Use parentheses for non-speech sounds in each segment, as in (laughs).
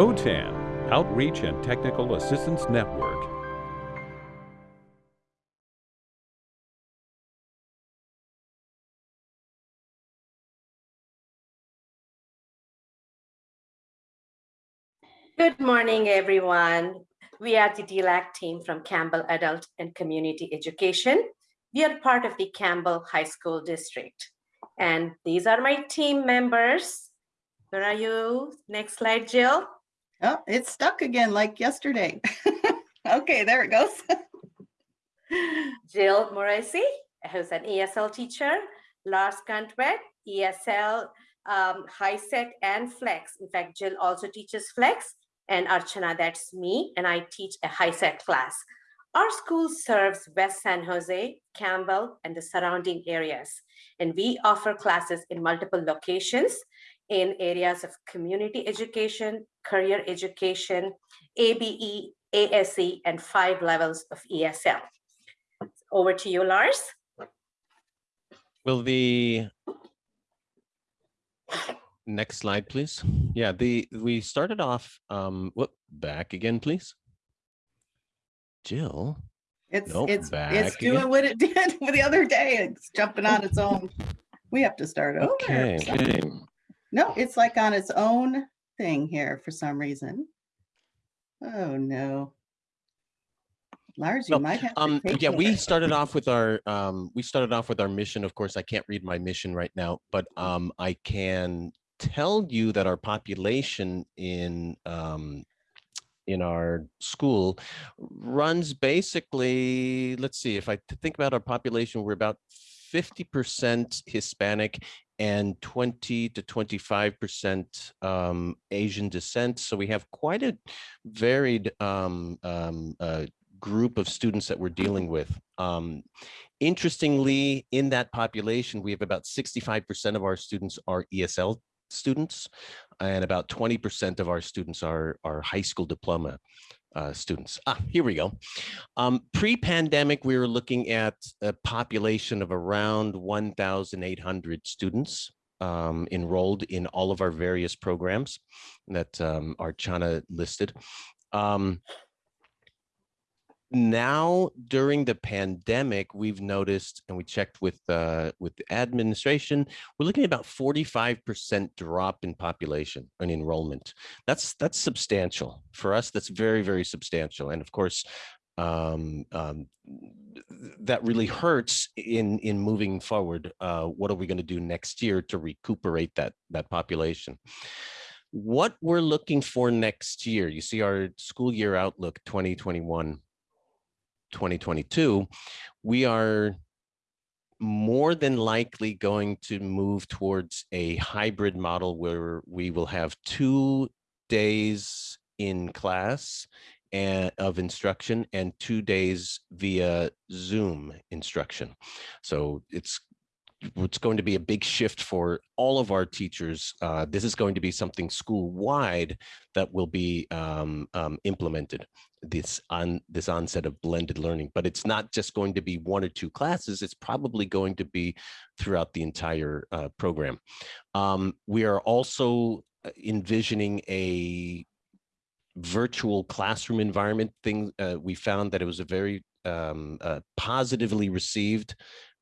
OTAN, Outreach and Technical Assistance Network. Good morning, everyone. We are the DLAC team from Campbell Adult and Community Education. We are part of the Campbell High School District. And these are my team members. Where are you? Next slide, Jill. Oh, it's stuck again like yesterday. (laughs) okay, there it goes. (laughs) Jill Moresi, who's an ESL teacher. Lars Cantwet, ESL, um, HiSET, and Flex. In fact, Jill also teaches Flex and Archana, that's me, and I teach a HiSET class. Our school serves West San Jose, Campbell, and the surrounding areas. And we offer classes in multiple locations in areas of community education, career education, ABE, ASE, and five levels of ESL. Over to you, Lars. Will the next slide, please? Yeah, the we started off, um, whoop, back again, please. Jill. It's Nope, it's back it's again. doing what it (laughs) did the other day. It's jumping on its own. We have to start over. Okay. So- No, it's like on its own thing here for some reason. Oh no. Lars, you might have Um, yeah, we started off with our, um, we started off with our mission. Of course, I can't read my mission right now, but, um, I can tell you that our population in, um, in our school runs basically, let's see, if I think about our population, we're about fifty percent Hispanic and twenty to twenty-five percent um, Asian descent. So we have quite a varied um, um, uh, group of students that we're dealing with. Um, interestingly, in that population, we have about 65% of our students are ESL students, and about 20% of our students are, are high school diploma uh, students. Ah, here we go. Um, Pre-pandemic, we were looking at a population of around 1,800 students um, enrolled in all of our various programs that um, Archana listed. Um, now during the pandemic, we've noticed, and we checked with uh, with the administration, we're looking at about 45% drop in population and enrollment. That's that's substantial for us. That's very very substantial, and of course, um, um, that really hurts in in moving forward. Uh, what are we going to do next year to recuperate that that population? What we're looking for next year, you see our school year outlook 2021 2022, we are more than likely going to move towards a hybrid model where we will have two days in class and of instruction and two days via Zoom instruction. So it's it's going to be a big shift for all of our teachers. Uh, this is going to be something school-wide that will be um, um, implemented this on this onset of blended learning but it's not just going to be one or two classes it's probably going to be throughout the entire uh, program um, we are also uh, envisioning a virtual classroom environment thing uh, we found that it was a very um, uh, positively received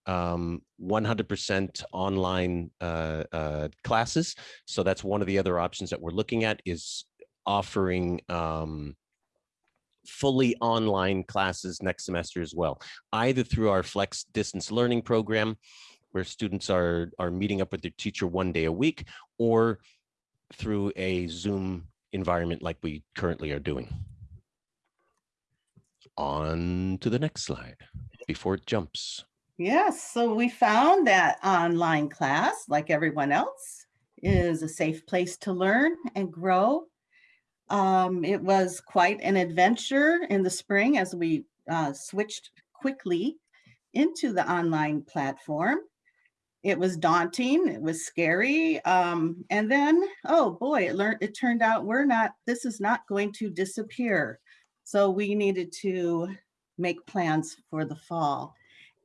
um, 100% online uh, uh, classes so that's one of the other options that we're looking at is offering um, fully online classes next semester as well, either through our flex distance learning program, where students are, are meeting up with their teacher one day a week, or through a Zoom environment like we currently are doing. On to the next slide before it jumps. Yes, so we found that online class, like everyone else, is a safe place to learn and grow. Um, it was quite an adventure in the spring as we uh, switched quickly into the online platform. It was daunting, it was scary, um, and then, oh boy, it learned. It turned out we're not. This is not going to disappear. So we needed to make plans for the fall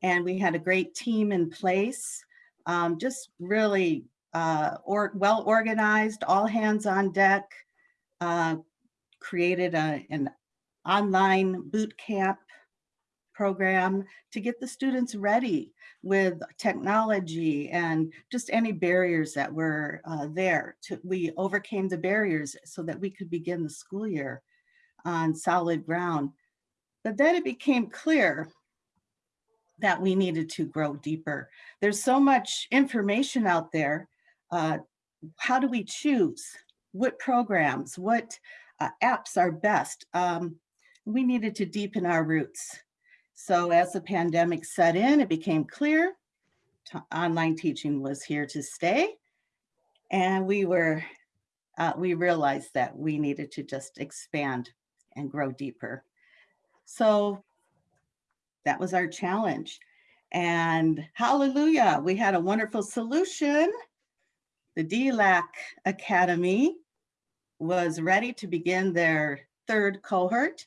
and we had a great team in place, um, just really uh, or well organized, all hands on deck. uh, created a, an online boot camp program to get the students ready with technology and just any barriers that were uh, there. To, we overcame the barriers so that we could begin the school year on solid ground. But then it became clear that we needed to grow deeper. There's so much information out there. Uh, how do we choose? What programs, what uh, apps are best? Um, we needed to deepen our roots. So as the pandemic set in, it became clear online teaching was here to stay. And we were, uh, we realized that we needed to just expand and grow deeper. So that was our challenge. And hallelujah, we had a wonderful solution. The DLAC Academy was ready to begin their third cohort.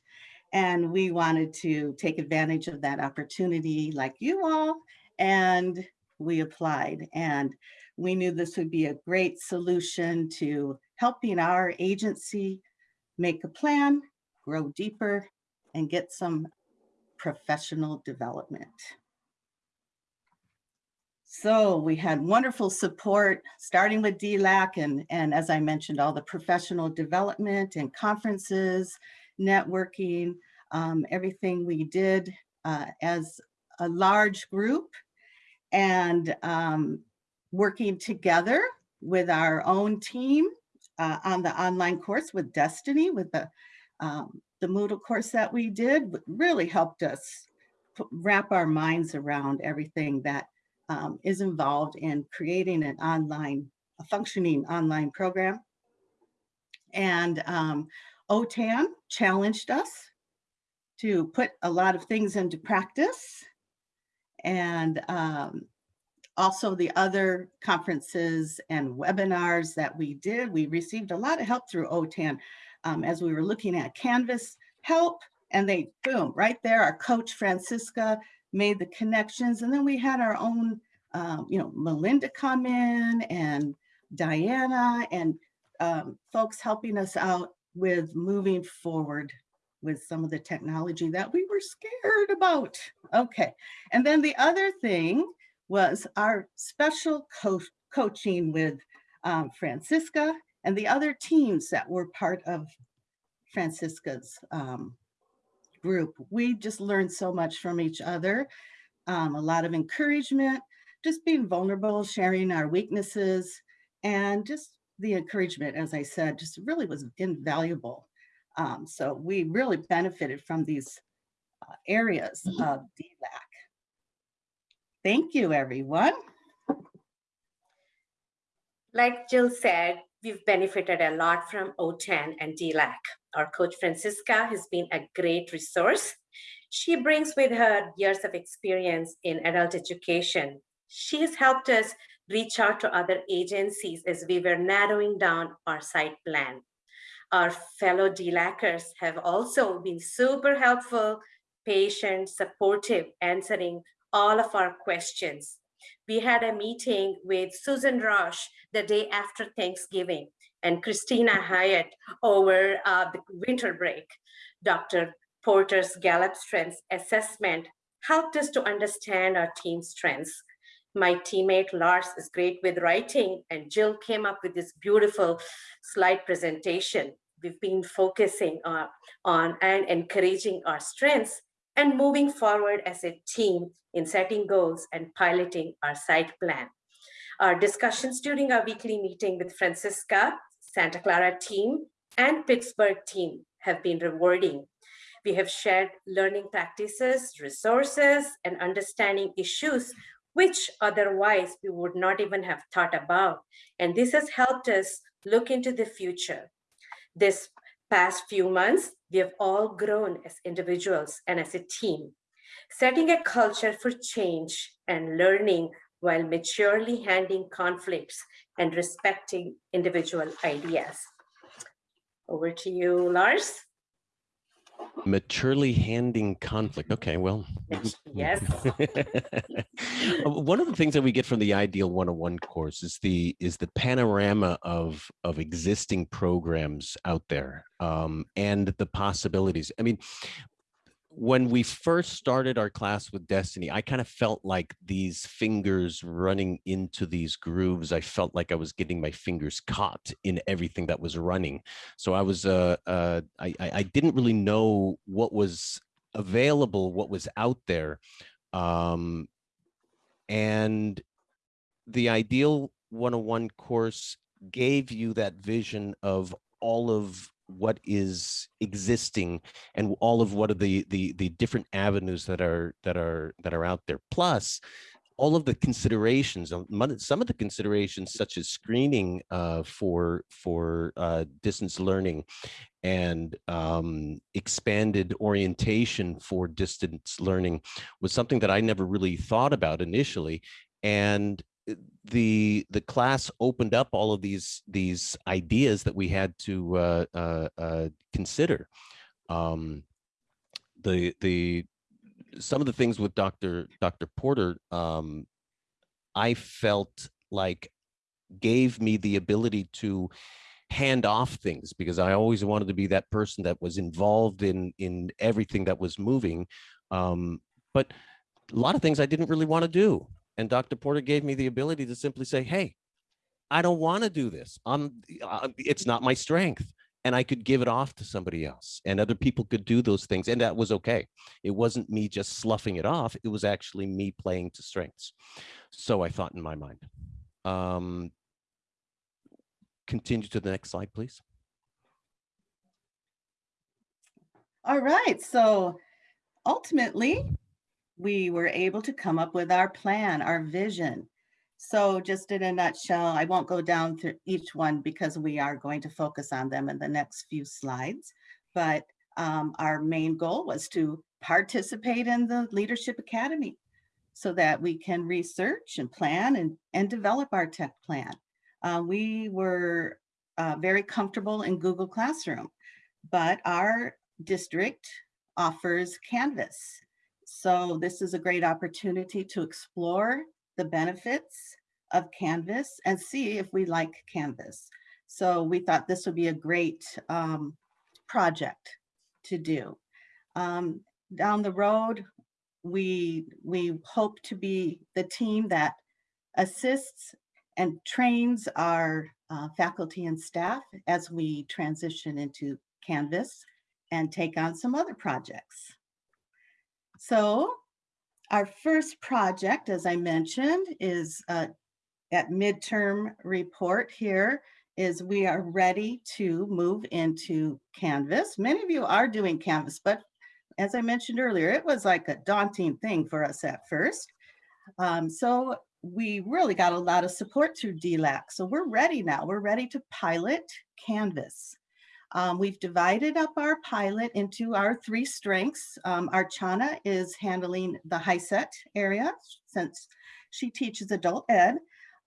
And we wanted to take advantage of that opportunity like you all. And we applied and we knew this would be a great solution to helping our agency make a plan, grow deeper, and get some professional development. So we had wonderful support, starting with DLAC and, and as I mentioned, all the professional development and conferences, networking, um, everything we did uh, as a large group and um, working together with our own team uh, on the online course with Destiny, with the, um, the Moodle course that we did, really helped us wrap our minds around everything that um, is involved in creating an online, a functioning online program. And um, OTAN challenged us to put a lot of things into practice and um, also the other conferences and webinars that we did. We received a lot of help through OTAN um, as we were looking at Canvas help and they, boom, right there, our coach Francisca made the connections. And then we had our own, um, you know, Melinda come in and Diana and um, folks helping us out with moving forward with some of the technology that we were scared about. Okay, and then the other thing was our special co coaching with um, Francisca and the other teams that were part of Francisca's um, group. We just learned so much from each other, um, a lot of encouragement, just being vulnerable, sharing our weaknesses, and just the encouragement, as I said, just really was invaluable. Um, so we really benefited from these uh, areas of DLAC. Thank you, everyone. Like Jill said, we've benefited a lot from OTAN and DLAC. Our coach Francisca has been a great resource. She brings with her years of experience in adult education. She has helped us reach out to other agencies as we were narrowing down our site plan. Our fellow DLACers have also been super helpful, patient, supportive, answering all of our questions. We had a meeting with Susan Roche the day after Thanksgiving and Christina Hyatt over uh, the winter break. Dr. Porter's Gallup Strengths Assessment helped us to understand our team's strengths my teammate Lars is great with writing and Jill came up with this beautiful slide presentation. We've been focusing on, on and encouraging our strengths and moving forward as a team in setting goals and piloting our site plan. Our discussions during our weekly meeting with Francisca, Santa Clara team, and Pittsburg team have been rewarding. We have shared learning practices, resources, and understanding issues which otherwise we would not even have thought about. And this has helped us look into the future. This past few months, we have all grown as individuals and as a team, setting a culture for change and learning while maturely handling conflicts and respecting individual ideas. Over to you, Lars. Maturely handing conflict. Okay, well. Yes. (laughs) (laughs) Uh, One of the things that we get from the Ideal 101 course is the is the panorama of of existing programs out there um, and the possibilities. I mean, when we first started our class with Destiny, I kind of felt like these fingers running into these grooves. I felt like I was getting my fingers caught in everything that was running. So I was, uh, uh, I, I didn't really know what was available, what was out there. Um, and the Ideal 101 course gave you that vision of all of what is existing and all of what are the the the different avenues that are that are that are out there. Plus all of the considerations mon- some of the considerations such as screening uh, for for uh, distance learning and um, expanded orientation for distance learning was something that I never really thought about initially. And the the class opened up all of these these ideas that we had to uh, uh, uh, consider. Um, the the some of the things with Dr. Dr. Porter, um, I felt like gave me the ability to hand off things because I always wanted to be that person that was involved in in everything that was moving. Um, but a lot of things I didn't really want to do. And Dr. Porter gave me the ability to simply say, hey, I don't want to do this. I'm, uh, it's not my strength. And I could give it off to somebody else and other people could do those things. And that was okay. It wasn't me just sloughing it off. It was actually me playing to strengths. So I thought in my mind. Um, continue to the next slide, please. All right, so ultimately, we were able to come up with our plan, our vision. So just in a nutshell, I won't go down through each one because we are going to focus on them in the next few slides. But um, our main goal was to participate in the Leadership Academy so that we can research and plan and, and develop our tech plan. Uh, we were uh, very comfortable in Google Classroom, but our district offers Canvas. So this is a great opportunity to explore the benefits of Canvas and see if we like Canvas. So we thought this would be a great um, project to do. Um, down the road, we, we hope to be the team that assists and trains our uh, faculty and staff as we transition into Canvas and take on some other projects. So our first project, as I mentioned, is uh, at midterm report here is we are ready to move into Canvas. Many of you are doing Canvas, but as I mentioned earlier, it was like a daunting thing for us at first. Um, so we really got a lot of support through DLAC. So we're ready now. We're ready to pilot Canvas. Um, we've divided up our pilot into our three strengths. Um, Archana is handling the HiSET area since she teaches adult ed.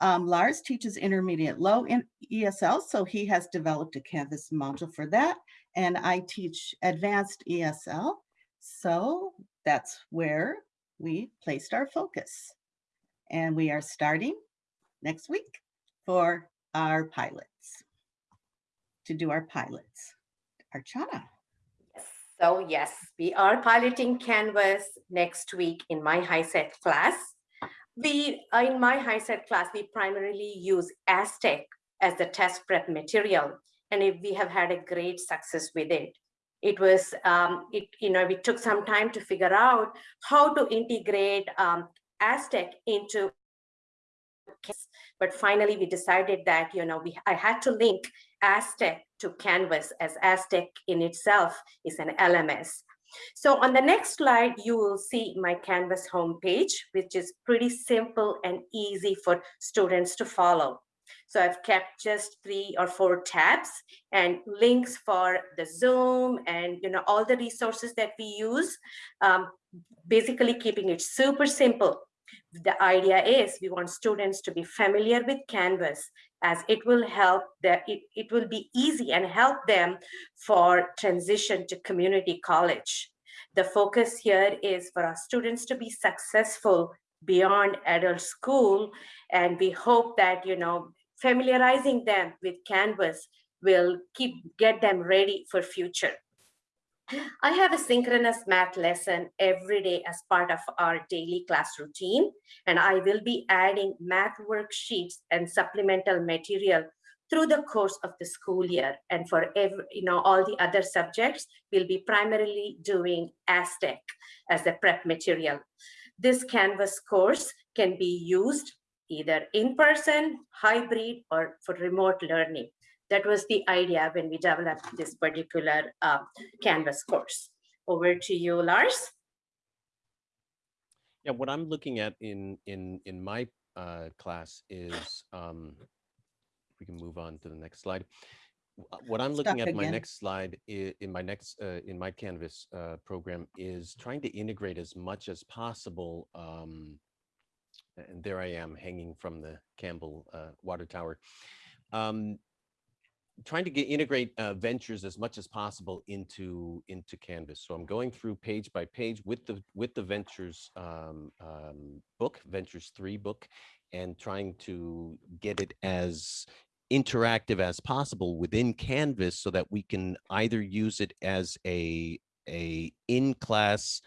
Um, Lars teaches intermediate low in ESL, so he has developed a Canvas module for that. And I teach advanced ESL. So that's where we placed our focus. And we are starting next week for our pilots, to do our pilots. Archana. So yes, we are piloting Canvas next week in my HiSET class. We, uh, in my HiSET class, we primarily use Aztec as the test prep material. And if we have had a great success with it. It was, um, it, you know, we took some time to figure out how to integrate um, Aztec into but finally we decided that you know we I had to link Aztec to Canvas as Aztec in itself is an LMS. So on the next slide, you will see my Canvas homepage, which is pretty simple and easy for students to follow. So I've kept just three or four tabs and links for the Zoom and you know all the resources that we use, um, basically keeping it super simple the idea is we want students to be familiar with Canvas as it will help that it, it will be easy and help them for transition to community college. The focus here is for our students to be successful beyond adult school. And we hope that, you know, familiarizing them with Canvas will keep get them ready for future. I have a synchronous math lesson every day as part of our daily class routine, and I will be adding math worksheets and supplemental material through the course of the school year. And for every, you know, all the other subjects, we'll be primarily doing Aztec as a prep material. This Canvas course can be used either in person, hybrid, or for remote learning. That was the idea when we developed this particular uh, Canvas course. Over to you, Lars. Yeah, what I'm looking at in in in my uh, class is um, if we can move on to the next slide. What I'm looking Stuck at my next slide i- in my next uh, in my Canvas uh, program is trying to integrate as much as possible. Um, and there I am hanging from the Campbell uh, water tower. Um, trying to get integrate uh, ventures as much as possible into into Canvas. So I'm going through page by page with the with the ventures um, um, book, Ventures Three book, and trying to get it as interactive as possible within Canvas so that we can either use it as a a in class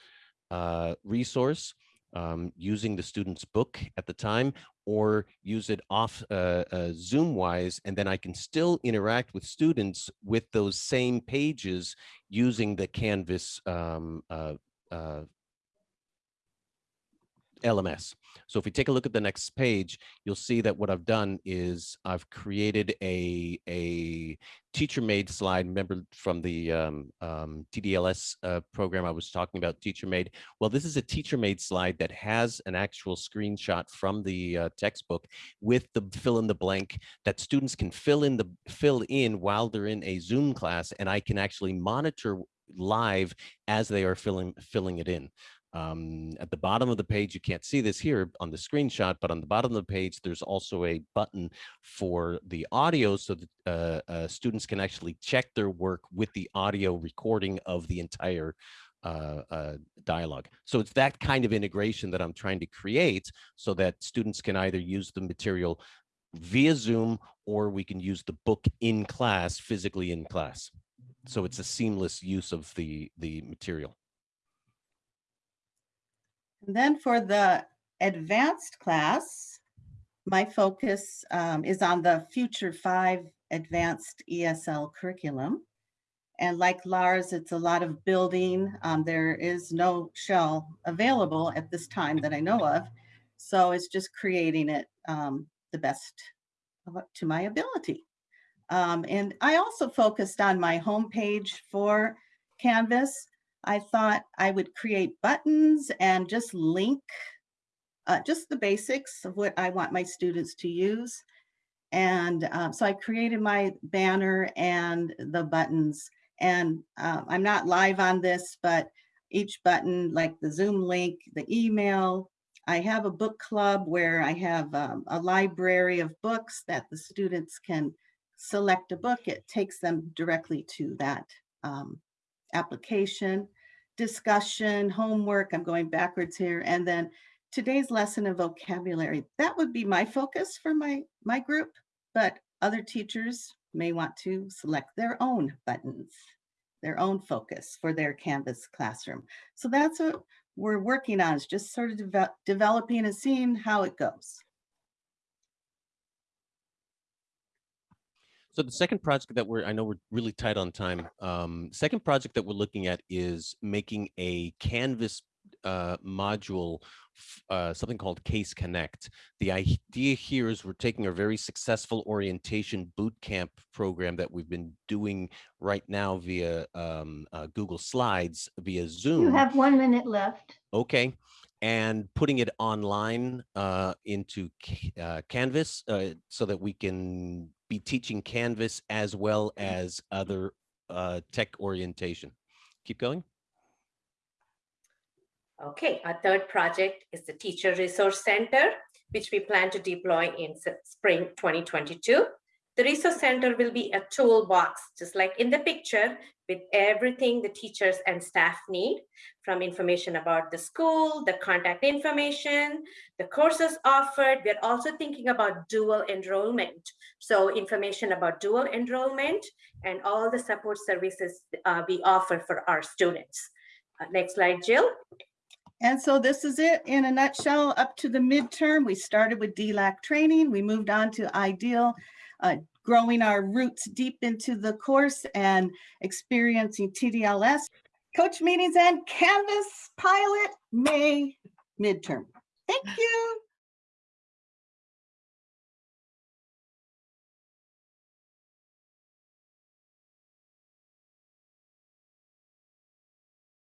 uh, resource um, using the student's book at the time or use it off uh, uh, Zoom wise, and then I can still interact with students with those same pages using the Canvas um, uh, uh, LMS. So if we take a look at the next page, you'll see that what I've done is I've created a, a teacher-made slide. Remember from the um, um, TDLS uh, program I was talking about, teacher-made. Well, this is a teacher-made slide that has an actual screenshot from the uh, textbook with the fill in the blank that students can fill in the fill in while they're in a Zoom class, and I can actually monitor live as they are filling filling it in. Um, at the bottom of the page, you can't see this here on the screenshot, but on the bottom of the page, there's also a button for the audio so that uh, uh, students can actually check their work with the audio recording of the entire uh, uh, dialogue. So it's that kind of integration that I'm trying to create so that students can either use the material via Zoom or we can use the book in class, physically in class. So it's a seamless use of the, the material. And then for the advanced class, my focus um, is on the Future Five Advanced ESL curriculum. And like Lars, it's a lot of building. Um, there is no shell available at this time that I know of. So it's just creating it um, the best to my ability. Um, and I also focused on my homepage for Canvas. I thought I would create buttons and just link uh, just the basics of what I want my students to use. And uh, so I created my banner and the buttons. And uh, I'm not live on this, but each button, like the Zoom link, the email, I have a book club where I have um, a library of books that the students can select a book. It takes them directly to that um, application, discussion, homework. I'm going backwards here. And then today's lesson of vocabulary. That would be my focus for my, my group, but other teachers may want to select their own buttons, their own focus for their Canvas classroom. So that's what we're working on is just sort of deve- developing and seeing how it goes. So the second project that we're, I know we're really tight on time. Um, second project that we're looking at is making a Canvas uh, module, uh, something called CACE Connect. The idea here is we're taking a very successful orientation boot camp program that we've been doing right now via um, uh, Google Slides, via Zoom. You have one minute left. Okay. And putting it online uh, into uh, Canvas uh, so that we can be teaching Canvas as well as other uh, tech orientation. Keep going. Okay, our third project is the Teacher Resource Center. which we plan to deploy in spring 2022. The resource center will be a toolbox, just like in the picture, with everything the teachers and staff need, from information about the school, the contact information, the courses offered. We're also thinking about dual enrollment. So information about dual enrollment and all the support services uh, we offer for our students. Uh, Next slide, Jill. And so this is it in a nutshell, up to the midterm. We started with DLAC training. We moved on to ideal, uh, growing our roots deep into the course and experiencing TDLS. Coach meetings and Canvas pilot May midterm. Thank you.